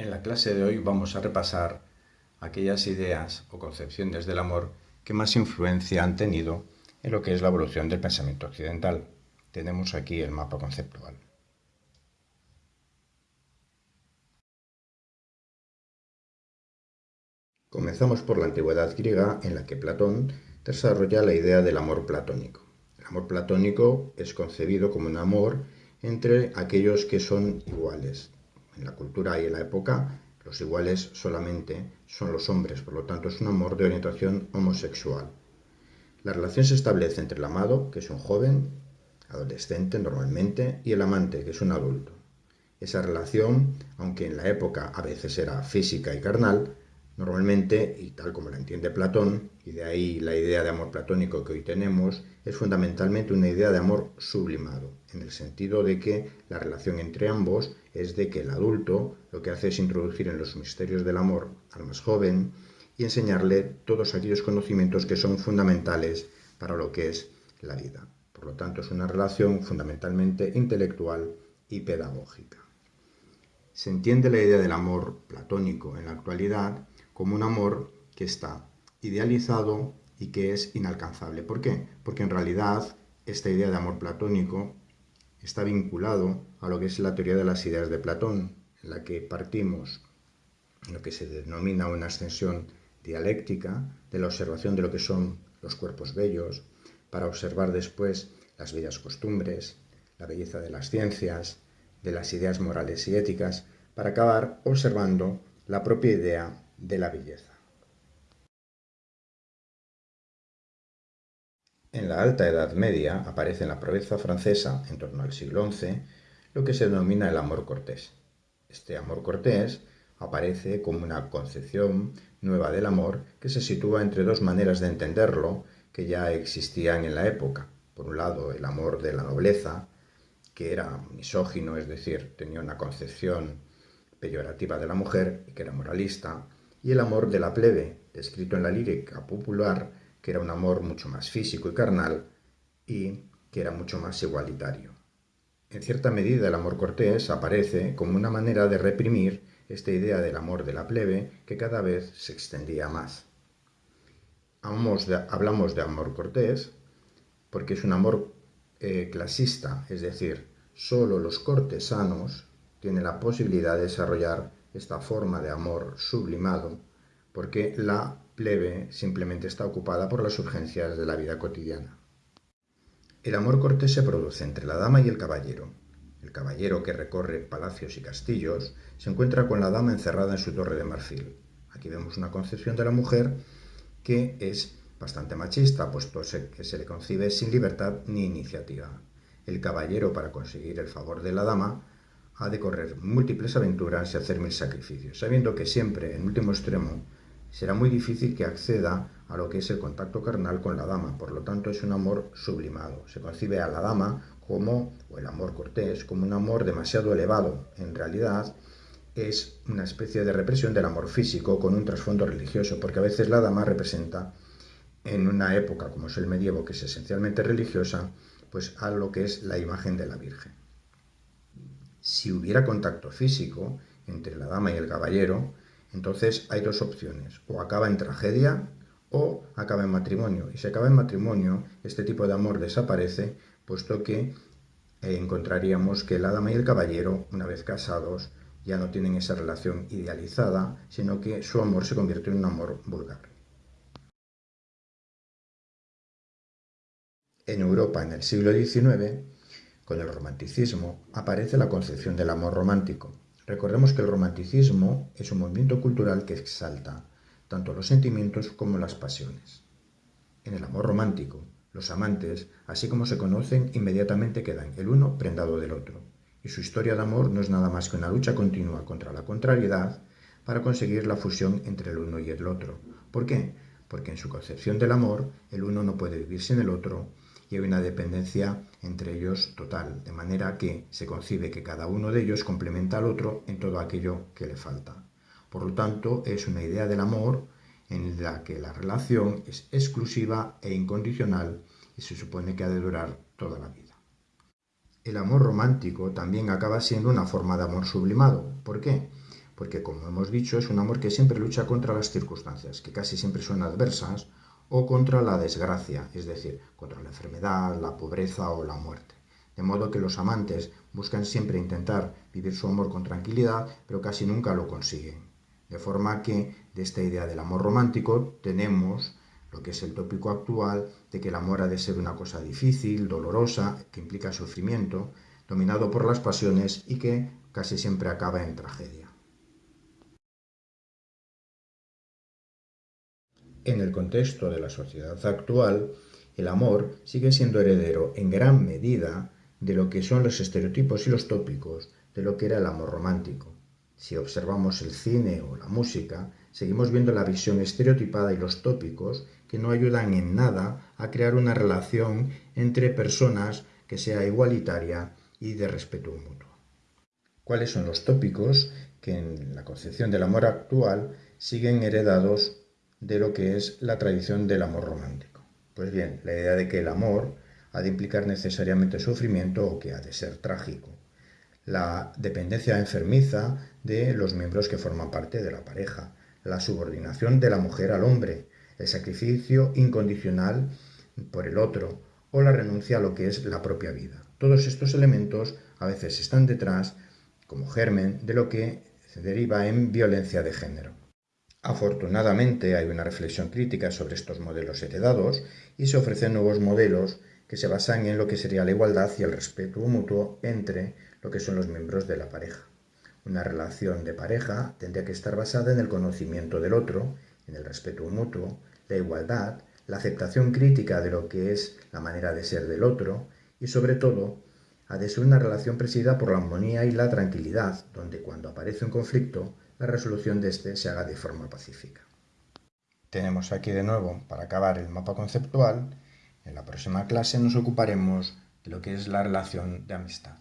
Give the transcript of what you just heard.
En la clase de hoy vamos a repasar aquellas ideas o concepciones del amor que más influencia han tenido en lo que es la evolución del pensamiento occidental. Tenemos aquí el mapa conceptual. Comenzamos por la antigüedad griega en la que Platón desarrolla la idea del amor platónico. El amor platónico es concebido como un amor entre aquellos que son iguales, en la cultura y en la época, los iguales solamente son los hombres, por lo tanto es un amor de orientación homosexual. La relación se establece entre el amado, que es un joven, adolescente normalmente, y el amante, que es un adulto. Esa relación, aunque en la época a veces era física y carnal, Normalmente, y tal como la entiende Platón, y de ahí la idea de amor platónico que hoy tenemos, es fundamentalmente una idea de amor sublimado, en el sentido de que la relación entre ambos es de que el adulto lo que hace es introducir en los misterios del amor al más joven y enseñarle todos aquellos conocimientos que son fundamentales para lo que es la vida. Por lo tanto, es una relación fundamentalmente intelectual y pedagógica. Se entiende la idea del amor platónico en la actualidad como un amor que está idealizado y que es inalcanzable. ¿Por qué? Porque en realidad esta idea de amor platónico está vinculado a lo que es la teoría de las ideas de Platón, en la que partimos en lo que se denomina una extensión dialéctica de la observación de lo que son los cuerpos bellos, para observar después las bellas costumbres, la belleza de las ciencias, de las ideas morales y éticas, para acabar observando la propia idea de la belleza. En la Alta Edad Media aparece en la proeza francesa, en torno al siglo XI, lo que se denomina el amor cortés. Este amor cortés aparece como una concepción nueva del amor que se sitúa entre dos maneras de entenderlo que ya existían en la época. Por un lado, el amor de la nobleza, que era misógino, es decir, tenía una concepción peyorativa de la mujer y que era moralista, y el amor de la plebe, descrito en la lírica popular, que era un amor mucho más físico y carnal y que era mucho más igualitario. En cierta medida el amor cortés aparece como una manera de reprimir esta idea del amor de la plebe que cada vez se extendía más. Hablamos de, amor cortés porque es un amor eh, clasista, es decir, solo los cortesanos tienen la posibilidad de desarrollar esta forma de amor sublimado, porque la plebe simplemente está ocupada por las urgencias de la vida cotidiana. El amor cortés se produce entre la dama y el caballero. El caballero que recorre palacios y castillos se encuentra con la dama encerrada en su torre de marfil. Aquí vemos una concepción de la mujer que es bastante machista, puesto que se le concibe sin libertad ni iniciativa. El caballero, para conseguir el favor de la dama, ha de correr múltiples aventuras y hacer mil sacrificios, sabiendo que siempre, en último extremo, será muy difícil que acceda a lo que es el contacto carnal con la dama, por lo tanto es un amor sublimado. Se concibe a la dama como, o el amor cortés, como un amor demasiado elevado. En realidad es una especie de represión del amor físico con un trasfondo religioso, porque a veces la dama representa, en una época como es el medievo, que es esencialmente religiosa, pues a lo que es la imagen de la Virgen si hubiera contacto físico entre la dama y el caballero, entonces hay dos opciones, o acaba en tragedia o acaba en matrimonio. Y si acaba en matrimonio, este tipo de amor desaparece, puesto que eh, encontraríamos que la dama y el caballero, una vez casados, ya no tienen esa relación idealizada, sino que su amor se convierte en un amor vulgar. En Europa, en el siglo XIX, con el romanticismo aparece la concepción del amor romántico. Recordemos que el romanticismo es un movimiento cultural que exalta tanto los sentimientos como las pasiones. En el amor romántico, los amantes, así como se conocen, inmediatamente quedan el uno prendado del otro, y su historia de amor no es nada más que una lucha continua contra la contrariedad para conseguir la fusión entre el uno y el otro. ¿Por qué? Porque en su concepción del amor, el uno no puede vivir sin el otro y hay una dependencia entre ellos total, de manera que se concibe que cada uno de ellos complementa al otro en todo aquello que le falta. Por lo tanto, es una idea del amor en la que la relación es exclusiva e incondicional y se supone que ha de durar toda la vida. El amor romántico también acaba siendo una forma de amor sublimado. ¿Por qué? porque como hemos dicho es un amor que siempre lucha contra las circunstancias, que casi siempre son adversas, o contra la desgracia, es decir, contra la enfermedad, la pobreza o la muerte. De modo que los amantes buscan siempre intentar vivir su amor con tranquilidad, pero casi nunca lo consiguen. De forma que de esta idea del amor romántico tenemos lo que es el tópico actual de que el amor ha de ser una cosa difícil, dolorosa, que implica sufrimiento, dominado por las pasiones y que casi siempre acaba en tragedia. En el contexto de la sociedad actual, el amor sigue siendo heredero en gran medida de lo que son los estereotipos y los tópicos de lo que era el amor romántico. Si observamos el cine o la música, seguimos viendo la visión estereotipada y los tópicos que no ayudan en nada a crear una relación entre personas que sea igualitaria y de respeto mutuo. ¿Cuáles son los tópicos que en la concepción del amor actual siguen heredados de lo que es la tradición del amor romántico? Pues bien, la idea de que el amor ha de implicar necesariamente sufrimiento o que ha de ser trágico. La dependencia enfermiza de los miembros que forman parte de la pareja. La subordinación de la mujer al hombre. El sacrificio incondicional por el otro o la renuncia a lo que es la propia vida. Todos estos elementos a veces están detrás, como germen, de lo que se deriva en violencia de género. Afortunadamente hay una reflexión crítica sobre estos modelos heredados y se ofrecen nuevos modelos que se basan en lo que sería la igualdad y el respeto mutuo entre lo que son los miembros de la pareja. Una relación de pareja tendría que estar basada en el conocimiento del otro, en el respeto mutuo, la igualdad, la aceptación crítica de lo que es la manera de ser del otro y sobre todo ha de ser una relación presidida por la armonía y la tranquilidad, donde cuando aparece un conflicto, la resolución de este se haga de forma pacífica. Tenemos aquí de nuevo, para acabar el mapa conceptual, en la próxima clase nos ocuparemos de lo que es la relación de amistad.